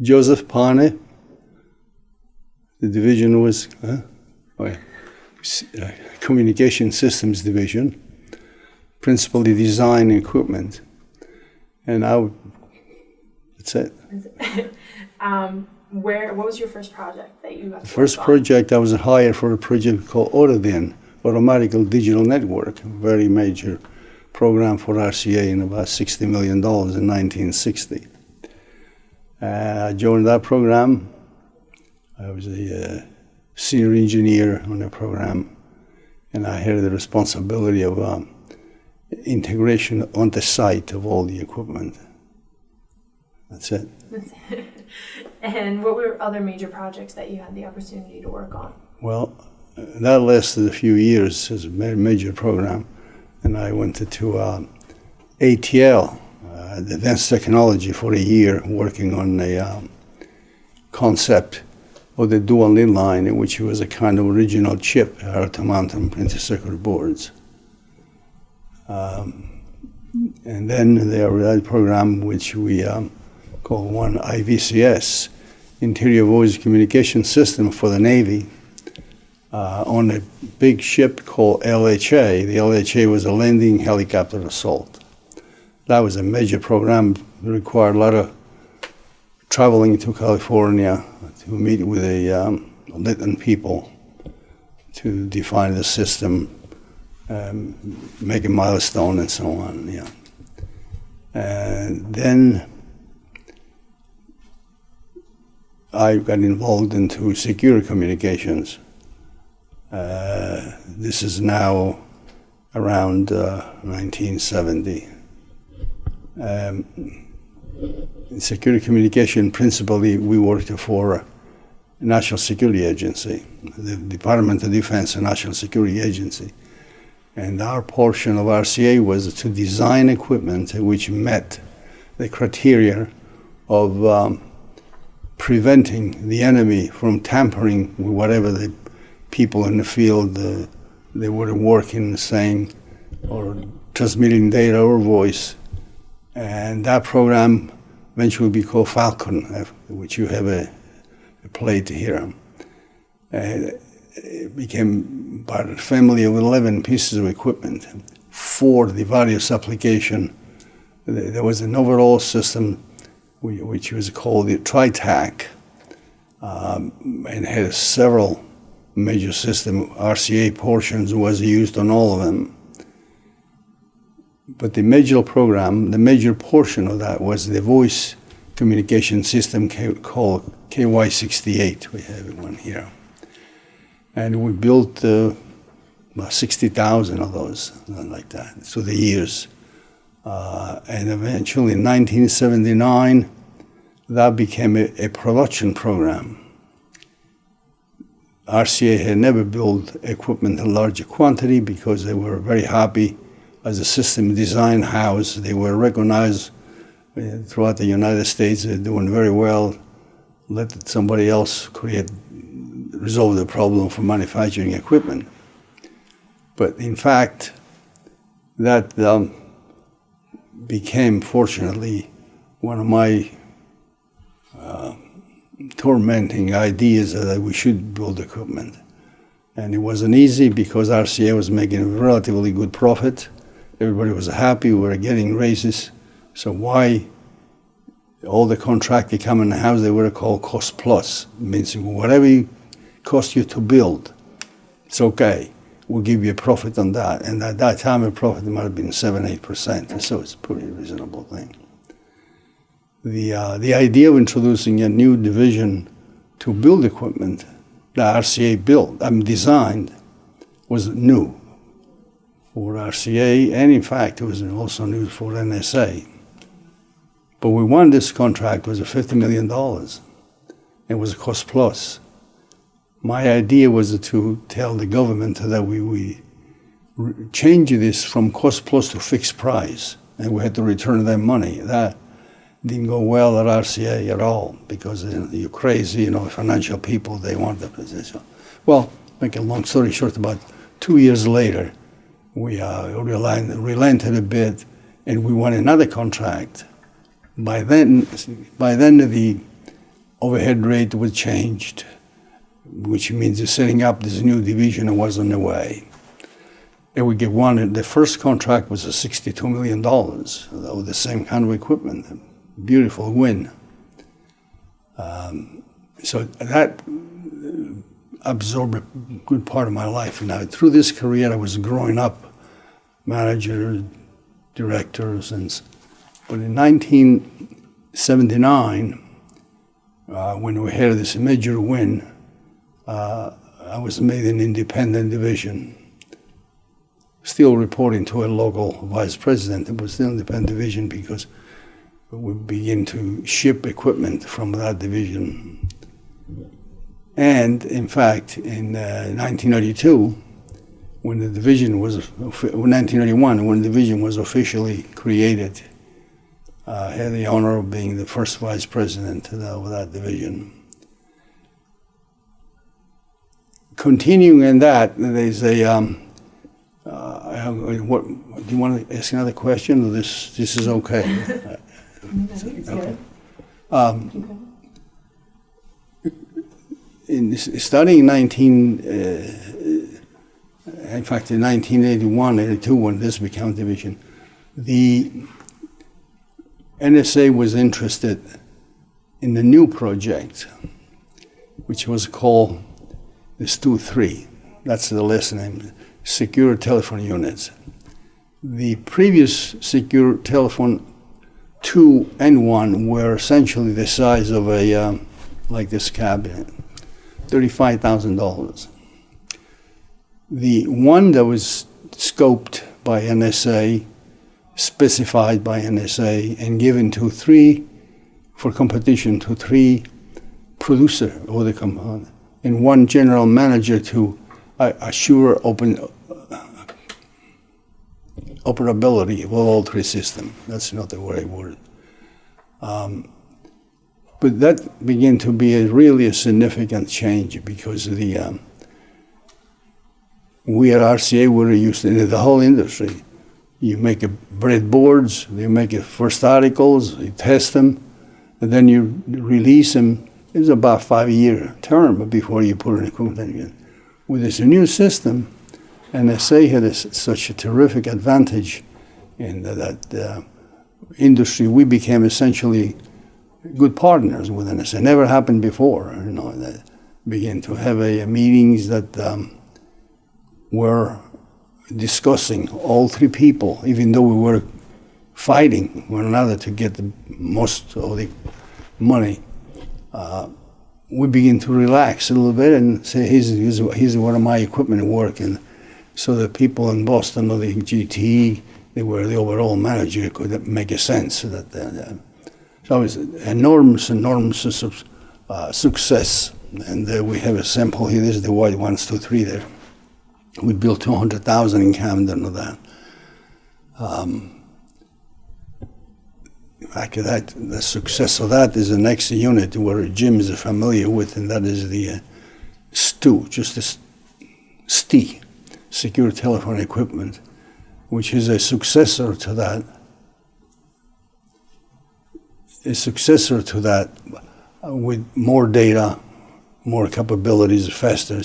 Joseph Pane. The division was uh, oh, uh, Communication Systems Division, principally design equipment. And I would, that's it. um, where? What was your first project that you got? The first project I was hired for a project called Autodin, Automatical Digital Network, a very major program for RCA in about $60 million in 1960. Uh, I joined that program. I was a uh, senior engineer on the program, and I had the responsibility of um, integration on the site of all the equipment. That's it. And what were other major projects that you had the opportunity to work on? Well, that lasted a few years as a major program, and I went to, uh, ATL, Advanced Technology, for a year working on a um, concept of the dual link line, which was a kind of original chip out mount printed circuit boards. Um, and then there was that program which we um, call one IVCS, Interior Voice Communication System for the Navy uh, on a big ship called LHA. The LHA was a landing helicopter assault. That was a major program. It required a lot of traveling to California to meet with the um, people to define the system, um, make a milestone, and so on. Yeah. And then I got involved into secure communications. Uh, this is now around uh, 1970. Um, in secure communication, principally, we worked for National Security Agency, the Department of Defense, a national security agency. And our portion of RCA was to design equipment which met the criteria of um, preventing the enemy from tampering with whatever the people in the field uh, they were working, saying, or transmitting data or voice. And that program eventually will be called Falcon, uh, which you have a, a here. Uh, it became part of a family of 11 pieces of equipment for the various application. There was an overall system which was called the TriTac um, and had several major system RCA portions was used on all of them. But the major program, the major portion of that was the voice communication system called KY68. We have one here. And we built uh, about 60,000 of those, like that, through the years. Uh, and eventually in 1979, that became a, a production program. RCA had never built equipment in large quantity because they were very happy as a system design house. They were recognized uh, throughout the United States. They're doing very well. Let somebody else create, resolve the problem for manufacturing equipment. But in fact, that um, became, fortunately, one of my uh, tormenting ideas that we should build equipment. And it wasn't easy because RCA was making a relatively good profit. Everybody was happy. We were getting raises. So why all the contract they come in the house, they were called cost plus. means whatever it cost you to build, it's okay. We'll give you a profit on that. And at that time, a profit might have been 7 8%. So it's a pretty reasonable thing the, uh, the idea of introducing a new division to build equipment that RCA built, I mean, designed, was new for RCA, and in fact, it was also news for NSA. But we won this contract was a $50 million. It was a cost plus. My idea was to tell the government that we, we change this from cost plus to fixed price, and we had to return them money. That didn't go well at RCA at all because you you're crazy, you know, financial people, they want the position. Well, make a long story short, about two years later, we relent, relented a bit and we won another contract. By then, by then the overhead rate was changed, which means setting up this new division was on the way. And we get one, the first contract was a $62 million with the same kind of equipment. Beautiful win. Um, so that absorbed a good part of my life. Now, through this career, I was growing up, manager, directors, and but in 1979, uh, when we had this major win, uh, I was made an independent division. Still reporting to a local vice president, it was still independent division because we begin to ship equipment from that division and in fact, in uh, 1982, when the division was, 1981, when the division was officially created, uh, I had the honor of being the first vice president of that, division. Continuing in that, there's a, um, uh, what, do you want to ask another question, or this, this is okay? Okay. In starting in 19, uh, in fact, in 1981, 82, when this became division, the NSA was interested in the new project, which was called the STU 3. That's the last name, Secure Telephone Units. The previous secure telephone 2 and 1 were essentially the size of a, um, like this cabinet. $35,000. The one that was scoped by NSA, specified by NSA, and given to three, for competition, to three producer of the compound, and one general manager to uh, assure open operability of all three systems. That's not the right word. But that began to be a really a significant change because the um, we at RCA were used in the whole industry. You make a breadboards, you make a first articles, you test them, and then you release them. It's about five year term before you put equipment in. With this new system, NSA had a, such a terrific advantage in that uh, industry. We became essentially good partners with us. It never happened before. You know, that began to have a, meetings that um, were discussing all three people, even though we were fighting one another to get the most of the money. Uh, we begin to relax a little bit and say, here's, here's, here's one of my equipment working. So the people in Boston or the GTE, they were the overall manager, could make a sense that uh, so it was enormous, enormous uh, success. And uh, we have a sample here. This is the white ones, two, three there. We built 200,000 in Camden of that. Um, after that, the success of that is the next unit where Jim is familiar with, and that is the uh, STU, just the STE, Secure Telephone Equipment, which is a successor to that a successor to that uh, with more data, more capabilities, faster.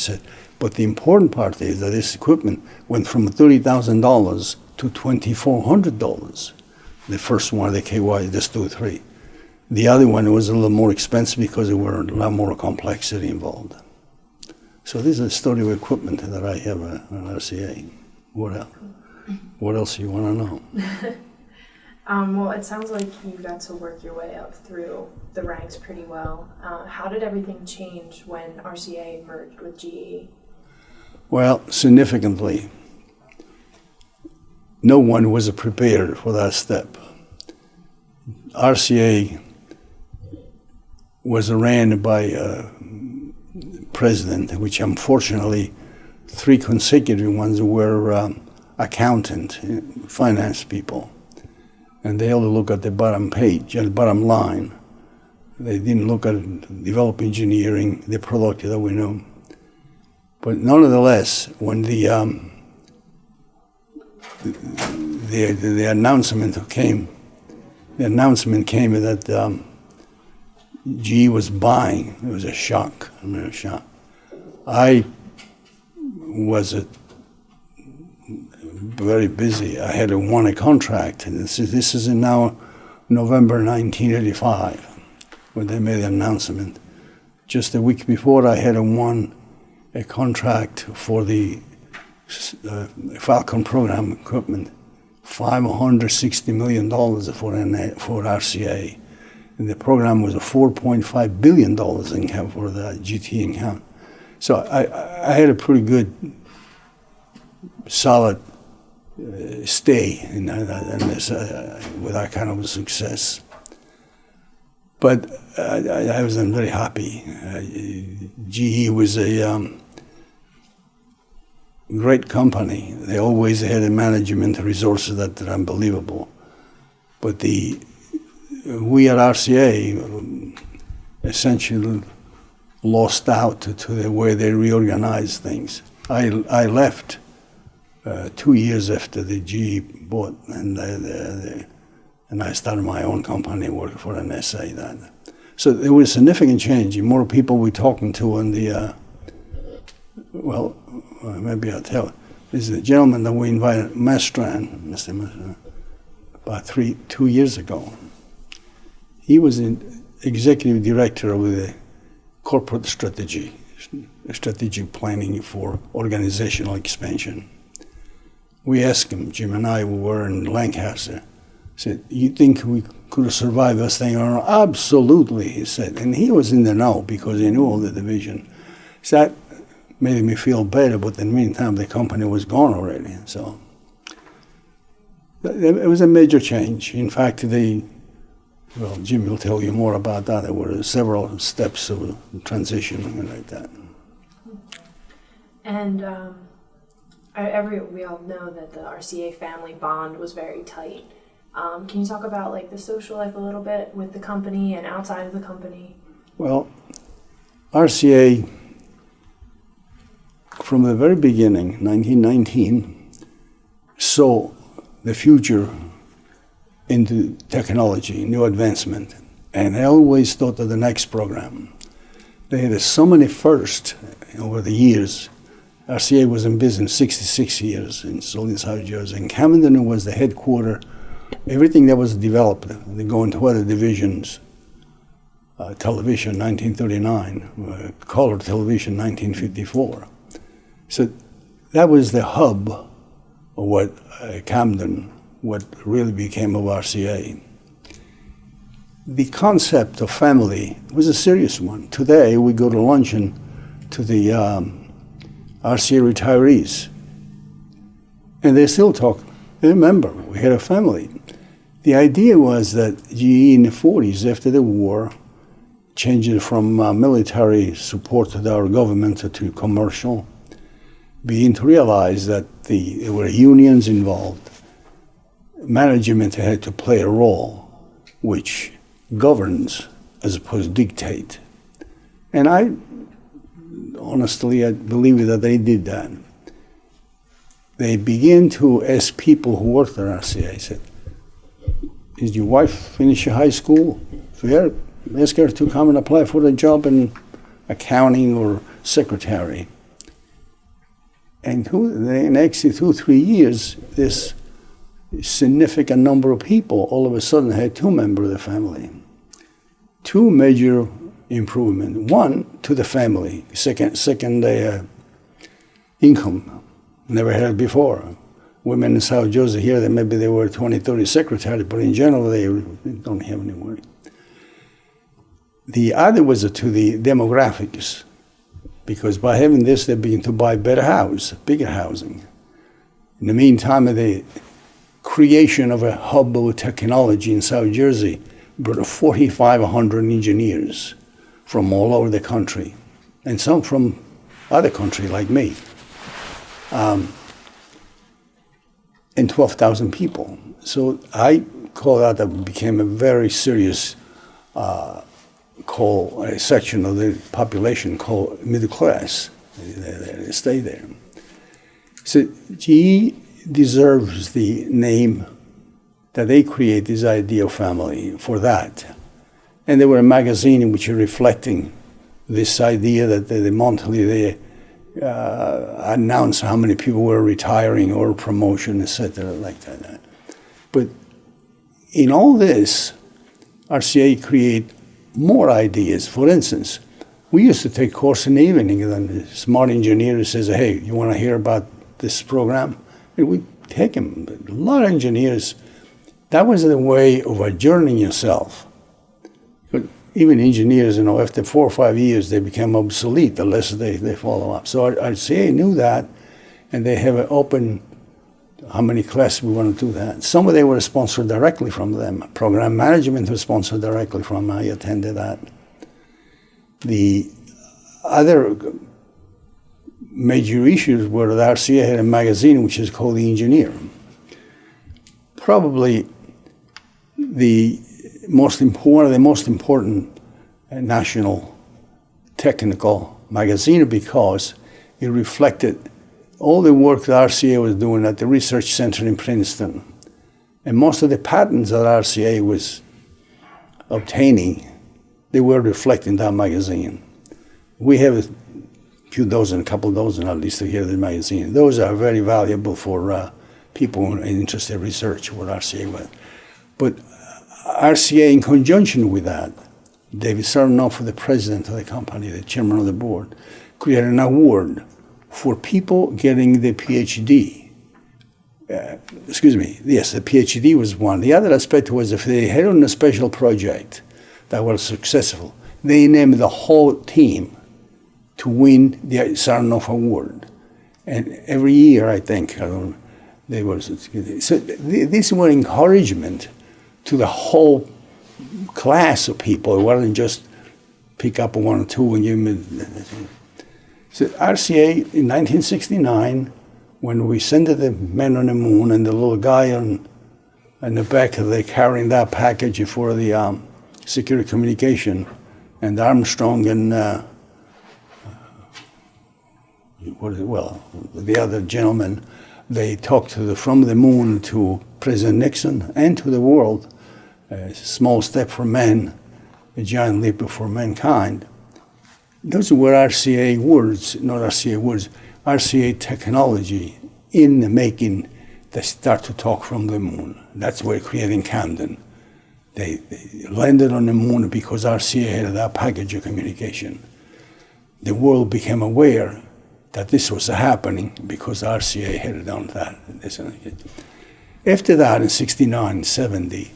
But the important part is that this equipment went from $30,000 to $2,400. The first one, the KY, the STU 3. The other one was a little more expensive because there were a lot more complexity involved. So this is a story of equipment that I have uh, on RCA. What else? What else you want to know? Um, well, it sounds like you got to work your way up through the ranks pretty well. Uh, how did everything change when RCA merged with? GE? Well, significantly, no one was prepared for that step. RCA was ran by a president, which unfortunately, three consecutive ones were um, accountant, finance people and they only look at the bottom page, the bottom line. They didn't look at develop engineering, the product that we know. But nonetheless, when the um, the, the announcement came, the announcement came that um, was buying. It was a shock. I mean, a shock. I was a, very busy. I had won a contract, and this is, this is in now November 1985 when they made the announcement. Just a week before, I had won a contract for the uh, Falcon program equipment, $560 million for, for RCA. And the program was a $4.5 billion income for the GT account. So I, I had a pretty good, solid uh, stay in, in this, uh, with that kind of success. But I, I wasn't very happy. GE was a um, great company. They always had a management resources that are unbelievable. But the we at RCA um, essentially lost out to, to, the way they reorganized things. I, I left uh, two years after the GE bought, and, the, the, and I started my own company working for NSA then. So there was a significant change. More people we're talking to in the, uh, well, uh, maybe I'll tell. This is a gentleman that we invited, Mastran, Mr. Mastran, about three, two years ago. He was an executive director of the corporate strategy, strategic planning for organizational expansion. We asked him, Jim and I, we were in Lancaster, said, you think we could have survived this thing not? Absolutely, he said. And he was in the know because he knew all the division. So that made me feel better, but in the meantime, the company was gone already. So it was a major change. In fact, the well, Jim will tell you more about that. There were several steps of transition and like that. And um, every we all know that the RCA family bond was very tight. Um, can you talk about like the social life a little bit with the company and outside of the company? Well, RCA from the very beginning, 1919, saw the future into technology, new advancement, and I always thought of the next program. They had so many firsts over the years. RCA was in business 66 years in Solian, South Jersey, and Camden was the headquarters. Everything that was developed, they go into other divisions. Uh, television, 1939, uh, color television, 1954. So that was the hub of what uh, Camden what really became of RCA. The concept of family was a serious one. Today, we go to luncheon to the um, RCA retirees, and they still talk. They remember, we had a family. The idea was that GE in the 40s, after the war, changed from uh, military support to our government to commercial, began to realize that the, there were unions involved management had to play a role which governs as opposed to dictate. And I honestly I believe that they did that. They began to ask people who worked at RCA, I said, is your wife finish high school? Fair. Ask her to come and apply for a job in accounting or secretary. And who, the next two, three years, this significant number of people all of a sudden had two members of the family. Two major improvement. One to the family, second, second uh, income, never had before. Women in South Jersey here, that maybe they were 20, 30 secretaries, but in general they don't have any money. The other was to the demographics, because by having this, they begin to buy better house, bigger housing. In the meantime, the creation of a hub of technology in South Jersey brought 4,500 engineers from all over the country, and some from other countries like me, um, and 12,000 people. So I call that that became a very serious uh, call, a section of the population called middle class. They, they stay there. So GE deserves the name that they create this idea of family for that. And they were a magazine in which reflecting this idea that the, the monthly they uh, announce how many people were retiring or promotion, etc., like that. But in all this, RCA create more ideas. For instance, we used to take course in the evening, and the smart engineer says, "Hey, you want to hear about this program?" And we take him. A lot of engineers. That was the way of adjourning yourself. Even engineers, you know, after four or five years, they become obsolete unless they, they follow up. So RCA knew that, and they have an open how many classes we want to do that. Some of them were sponsored directly from them. Program management was sponsored directly from. I attended that. The other major issues were that RCA had a magazine which is called The Engineer. Probably the most important, the most important national technical magazine because it reflected all the work that RCA was doing at the research center in Princeton. And most of the patents that RCA was obtaining, they were reflected in that magazine. We have a few dozen, a couple dozen at least here in the magazine. Those are very valuable for uh, people interested in research, what RCA was. But RCA, in conjunction with that, David Sarnoff, the president of the company, the chairman of the board, created an award for people getting the PhD. Uh, excuse me, yes, the PhD was one. The other aspect was if they had on a special project that was successful, they named the whole team to win the Sarnoff Award. And every year, I think, I they were, so this was encouragement to the whole class of people. It wasn't just pick up one or two and them. So RCA in 1969, when we sent the men on the moon and the little guy on, in the back of the carrying that package for the um, secure communication, and Armstrong and uh, what is it, well, the other gentleman, they talked to the, from the moon to President Nixon and to the world Uh, a small step for man, a giant leap for mankind. Those were RCA words, not RCA words, RCA technology in the making they start to talk from the moon. That's where creating Camden. They, they, landed on the moon because RCA had that package of communication. The world became aware that this was happening because RCA had done that. After that, in 69, 70,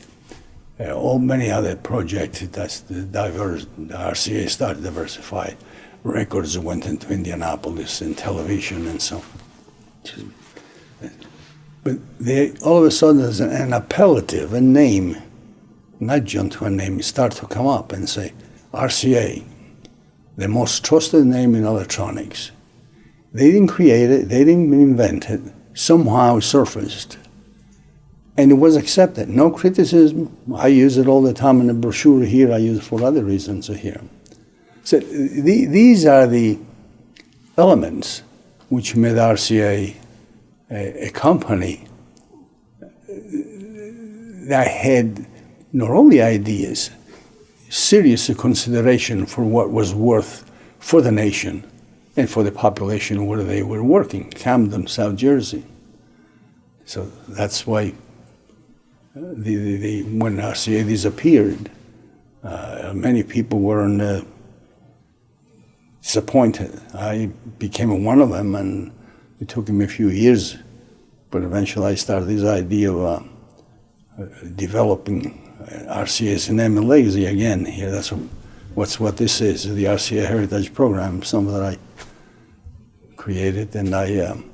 uh, all many other projects that's the diverse the RCA started to diversify. Records went into Indianapolis and television and so. But they, all of a sudden there's an, an appellative, a name, not just to a name, start to come up and say RCA, the most trusted name in electronics. They didn't create it, they didn't invent it, somehow surfaced and it was accepted. No criticism. I use it all the time in the brochure here. I use it for other reasons here. So the, these are the elements which made RCA a, a company that had not only ideas, serious consideration for what was worth for the nation and for the population where they were working, Camden, South Jersey. So that's why the, the, the, when RCA disappeared, uh, many people were uh, disappointed. I became one of them, and it took me a few years, but eventually I started this idea of uh, developing RCA's name and legacy again. Here, that's what's what this is, the RCA Heritage Program, something that I created, and I um,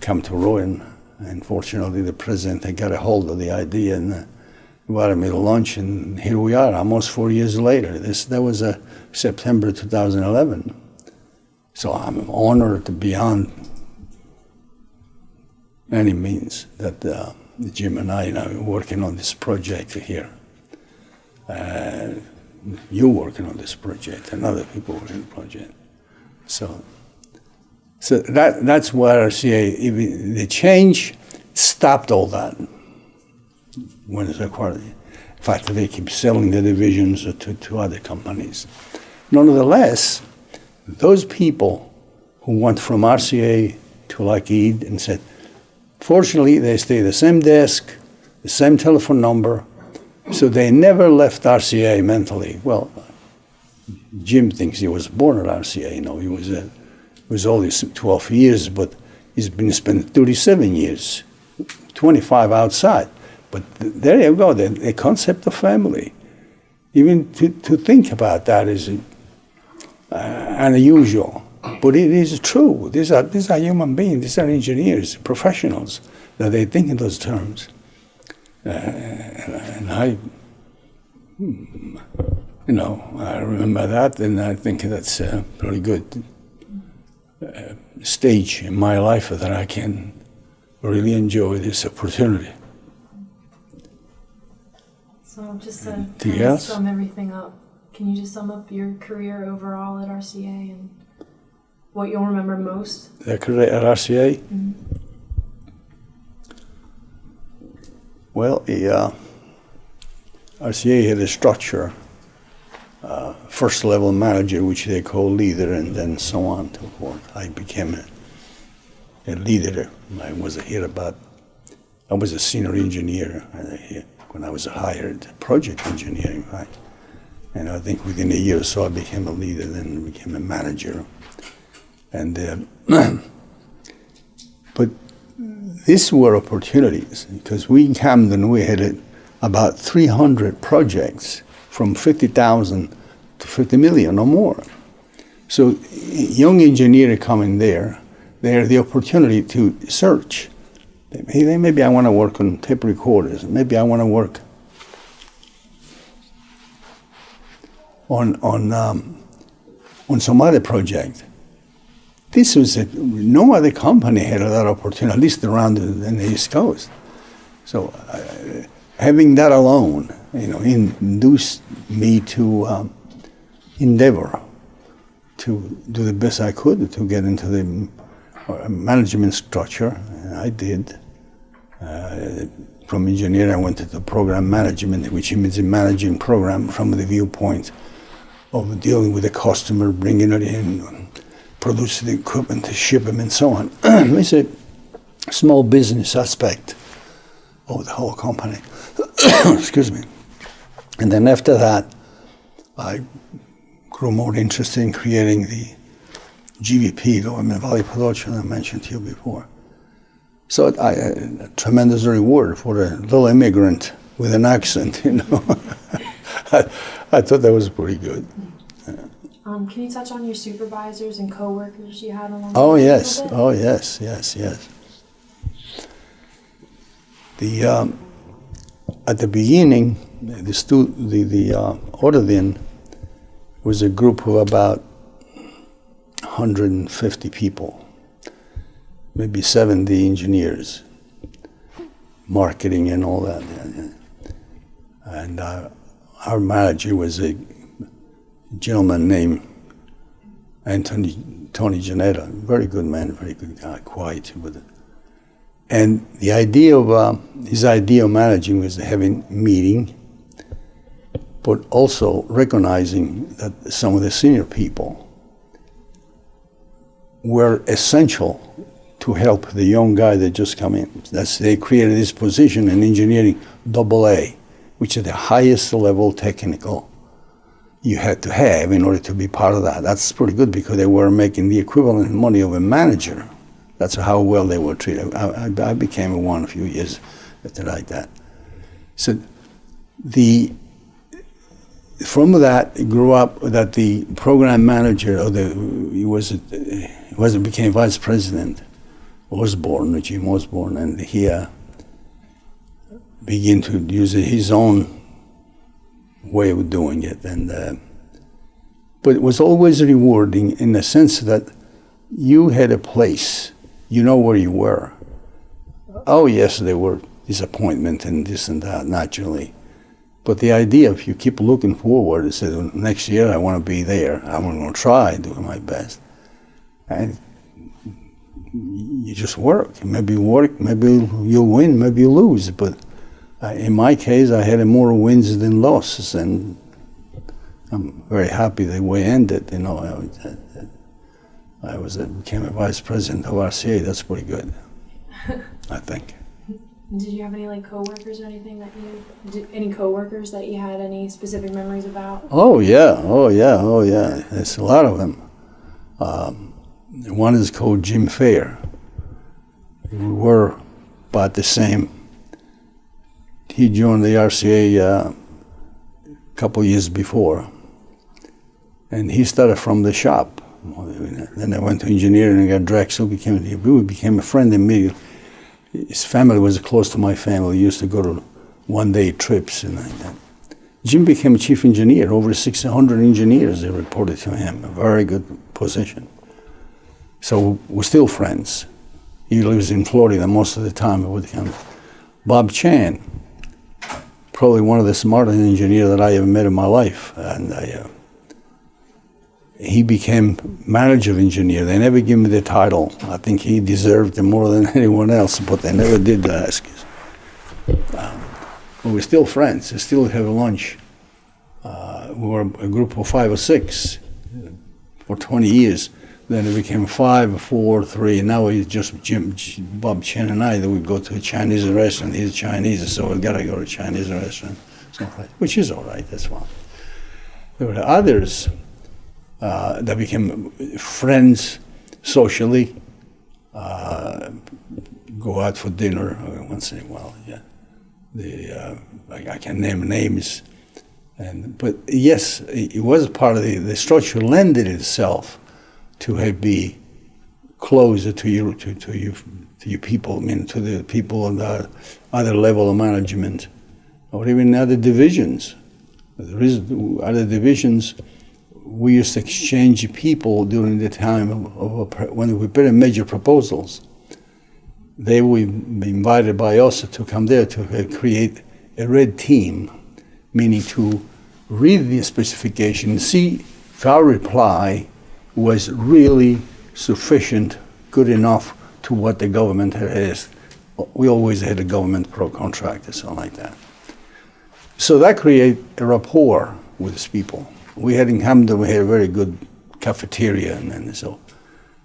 come to ruin and fortunately, the president had got a hold of the idea and uh, invited me to lunch, and here we are, almost four years later. This that was a September 2011. So I'm honored beyond any means that uh, Jim and I are working on this project here. Uh, you working on this project, and other people working on the project. So so that, that's where RCA, the change stopped all that when it's acquired. fact, they keep selling the divisions to, to other companies. Nonetheless, those people who went from RCA to Lockheed and said, fortunately, they stay the same desk, the same telephone number, so they never left RCA mentally. Well, Jim thinks he was born at RCA. You know, he was uh, was only 12 years, but he's been spent 37 years, 25 outside. But there you go, the, the concept of family. Even to, to think about that is uh, unusual, but it is true. These are, these are human beings, these are engineers, professionals, that they think in those terms. Uh, and I, hmm, you know, I remember that, and I think that's a pretty good uh, stage in my life that I can really enjoy this opportunity. So just to kind of sum everything up, can you just sum up your career overall at RCA and what you'll remember most? The career at RCA? Well, the uh, RCA had a structure, uh, first level manager, which they call leader, and then so on and so forth. I became a, a leader. I was here about, I was a senior engineer when I was hired, project engineer, in fact. And I think within a year or so, I became a leader, then became a manager. And uh, but these were opportunities because we in Camden we had uh, about 300 projects from 50,000 to 50 million or more. So young engineer coming there, they have the opportunity to search. Maybe, maybe I want to work on tape recorders. Maybe I want to work on on um, on some other project. This was a, no other company had that opportunity, at least around the, the East Coast. So uh, having that alone, you know, induced me to um, endeavor to do the best I could to get into the uh, management structure, and I did. Uh, from engineer, I went into program management, which means managing program from the viewpoint of dealing with the customer, bringing it in, producing the equipment, to ship them, and so on. it's a small business aspect of the whole company. Excuse me. And then after that, I grew more interested in creating the GVP, Government Valley Production, I mentioned to you before. So I, a tremendous reward for a little immigrant with an accent, you know. I, I thought that was pretty good. Um, can you touch on your supervisors and coworkers you had along Oh the way a yes, oh yes, yes, yes. The um, at the beginning, the stu- the the uh, Autodin was a group of about 150 people, maybe 70 engineers, marketing and all that. And uh, our manager was a gentleman named Anthony Tony Janetta, very good man, very good guy, quiet with it. And the idea of uh, his idea of managing was having meeting, but also recognizing that some of the senior people were essential to help the young guy that just come in. That's they created this position in engineering, double A, which is the highest level technical you had to have in order to be part of that. That's pretty good because they were making the equivalent money of a manager. That's how well they were treated. I, I, I became one a few years after like that. So the from that grew up that the program manager or the he was he was became vice president Osborne, Jim Osborne, and he uh, began to use his own way of doing it, and uh, but it was always rewarding in the sense that you had a place, you know where you were. Oh yes, there were disappointment and this and that naturally, but the idea if you keep looking forward and say next year I want to be there, I'm going to try doing my best, and you just work. Maybe you work, maybe you'll win, maybe you lose, but uh, in my case, I had more wins than losses, and I'm very happy the way it ended. You know, I, was- uh, uh, I was a, became a vice president of RCA. That's pretty good, I think. Did you have any like coworkers or anything that you did, any coworkers that you had any specific memories about? Oh yeah, oh yeah, oh yeah. There's a lot of them. Um, one is called Jim Fair. We were about the same. He joined the RCA uh, a couple years before, and he started from the shop. Then I went to engineering and got Drexel. Became we became a friend immediately. His family was close to my family. We used to go to one-day trips and like that. Jim became chief engineer. Over 600 engineers they reported to him. A very good position. So we're still friends. He lives in Florida most of the time with him. Bob Chan, probably one of the smartest engineers that I ever met in my life, and I, uh, he became manager engineer. They never gave me the title. I think he deserved it more than anyone else, but they never did ask. Um, but we're still friends. We still have lunch. Uh, we were a group of five or six for 20 years. Then it became five, four, three, now it's just Jim, Bob Chen and I that we go to a Chinese restaurant. He's Chinese, so we've gotta go to a Chinese restaurant, something which is all right, that's fine. There were others uh, that became friends socially, uh, go out for dinner uh, once in a while, yeah. The, uh, I, I can name names. And, but yes, it, it was part of the, the structure lended itself to have be closer to you to, to you to you people, I mean to the people on the other level of management, or even other divisions. There is other divisions. We used to exchange people during the time of, of a, when we put in major proposals. They would be invited by us to come there to uh, create a red team, meaning to read the specification see if our reply was really sufficient, good enough to what the government had asked. We always had a government pro contract or something like that. So that created a rapport with these people. We had in Camden, we had a very good cafeteria, and, and so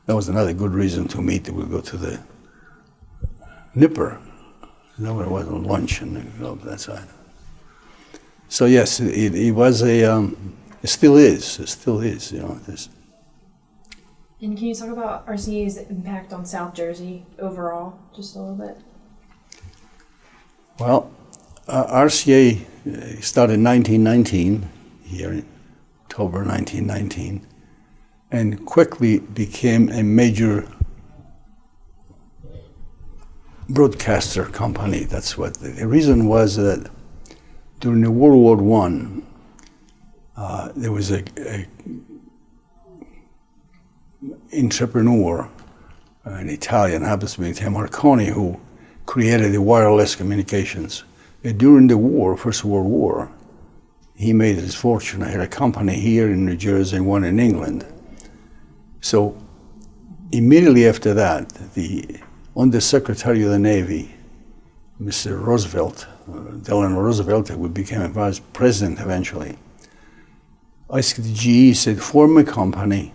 that was another good reason to meet. We go to the Nipper. No, it wasn't lunch and you know, that side. So yes, it, it was a, um, it still is, it still is, you know. This. And can you talk about RCA's impact on South Jersey overall, just a little bit? Well, uh, RCA uh, started in 1919 here in October 1919, and quickly became a major broadcaster company. That's what the, the reason was that during the World War One, uh, there was a, a entrepreneur, an Italian, happens to be Marconi, who created the wireless communications. And during the war, First World War, he made his fortune. I had a company here in New Jersey and one in England. So immediately after that, the Under Secretary of the Navy, Mr. Roosevelt, uh, Delano Roosevelt, who became a vice president eventually, asked the GE, said, form a company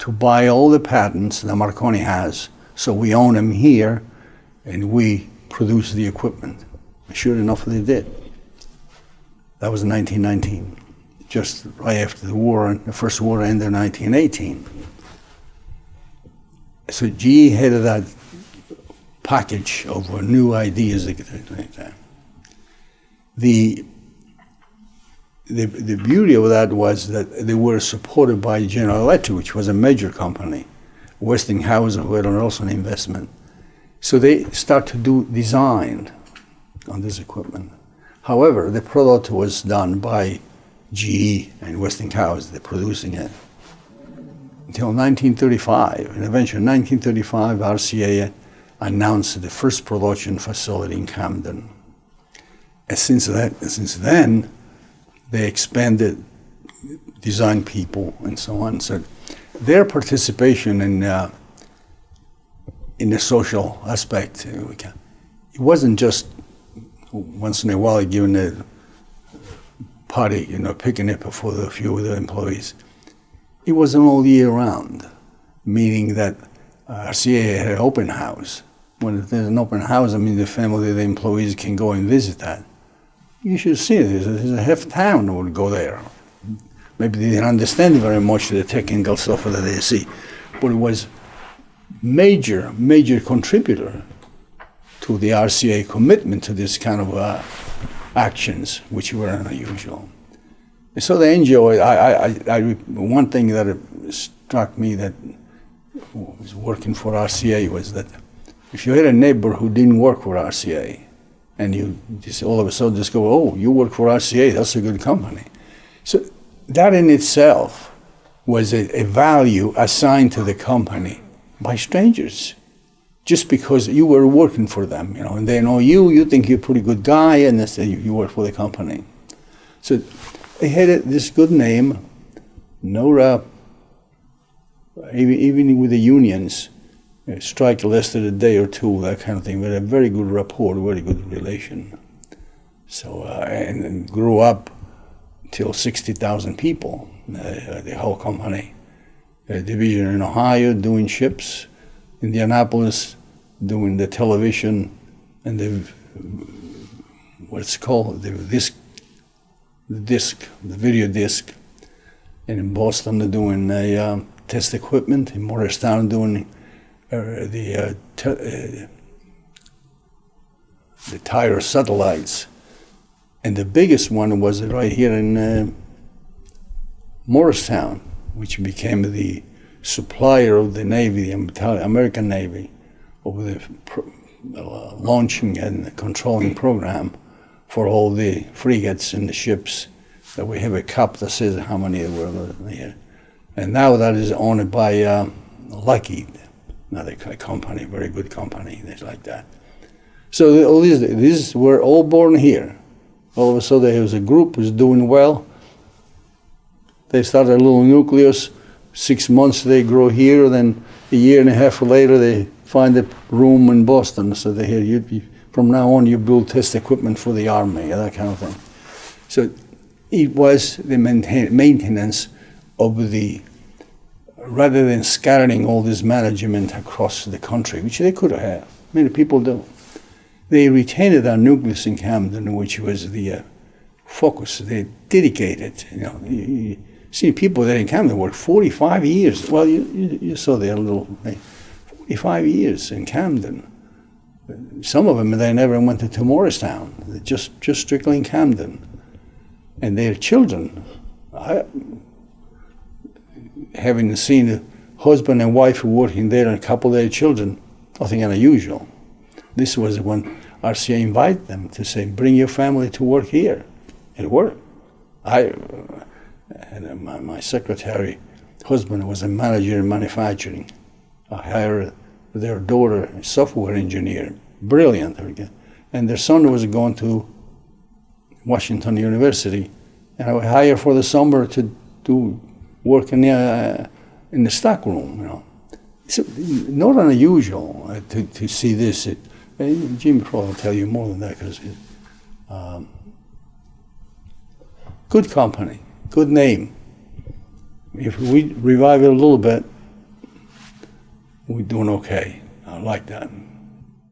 to buy all the patents that Marconi has, so we own them here, and we produce the equipment. Sure enough, they did. That was 1919, just right after the war, and the first war ended in 1918. So GE had that package of new ideas that. The, the, the beauty of that was that they were supported by General Electric, which was a major company, Westinghouse, who had also an investment. So they start to do design on this equipment. However, the product was done by GE and Westinghouse, they're producing it. Until 1935, and eventually in 1935, RCA announced the first production facility in Camden. And since, that, since then, they expanded design people and so on. So their participation in, uh, in the social aspect, uh, it wasn't just once in a while giving a party, you know, picking picnic for the few of the employees. It wasn't all year round, meaning that uh, RCA had an open house. When there's an open house, I mean the family, the employees can go and visit that. You should see it. There's a, a half town would go there. Maybe they didn't understand very much the technical stuff that they see, but it was major, major contributor to the RCA commitment to this kind of uh, actions, which were unusual. So the. I, I, I, I, one thing that struck me that was working for RCA was that if you had a neighbor who didn't work for RCA, and you just all of a sudden just go, "Oh, you work for RCA? That's a good company." So that in itself was a, a value assigned to the company by strangers just because you were working for them, you know, and they know you, you think you're a pretty good guy, and they say you, you work for the company. So they had this good name, no rap, even, with the unions, a strike lasted a day or two, that kind of thing, but a very good rapport, very good relation. So, uh, and, and grew up till 60,000 people, uh, the whole company. A division in Ohio doing ships, Indianapolis doing the television and the what's called the disc, the disc, the video disc, and in Boston they're doing a um, test equipment. In Morristown doing uh, the uh, uh, the TIROS satellites, and the biggest one was right here in uh, Moorestown, which became the supplier of the Navy, the American Navy, of the uh, launching and controlling program for all the frigates and the ships. That we have a cup that says how many were there. And now that is owned by uh, Lockheed, another company, very good company, things like that. So all these, these were all born here. All of a sudden, there was a group who's doing well. They started a little nucleus. Six months they grow here. Then a year and a half later, they find a room in Boston. So they here, you, from now on, you build test equipment for the army, that kind of thing. So it was the maintenance of the, rather than scattering all this management across the country, which they could have. Many people do. They retained our nucleus in Camden, which was the uh, focus. They dedicated. You know, you, you see people there in Camden work 45 years. Well, you, you, you saw their little, eh, 45 years in Camden. Some of them, they never went to, to Moorestown. They're just, just strictly in Camden. And their children, I, having seen a husband and wife working there and a couple of their children, nothing unusual. This was when RCA invited them to say, bring your family to work here. It worked. I, and my, my secretary husband was a manager in manufacturing. I hired their daughter, a software engineer, brilliant. And their son was going to Washington University, and I hired for the summer to do work in the, uh, in the stock room, you know. It's not unusual uh, to, to see this. It, uh, Jim probably will tell you more than that because um, good company, good name. If we revive it a little bit, we're doing okay. I like that.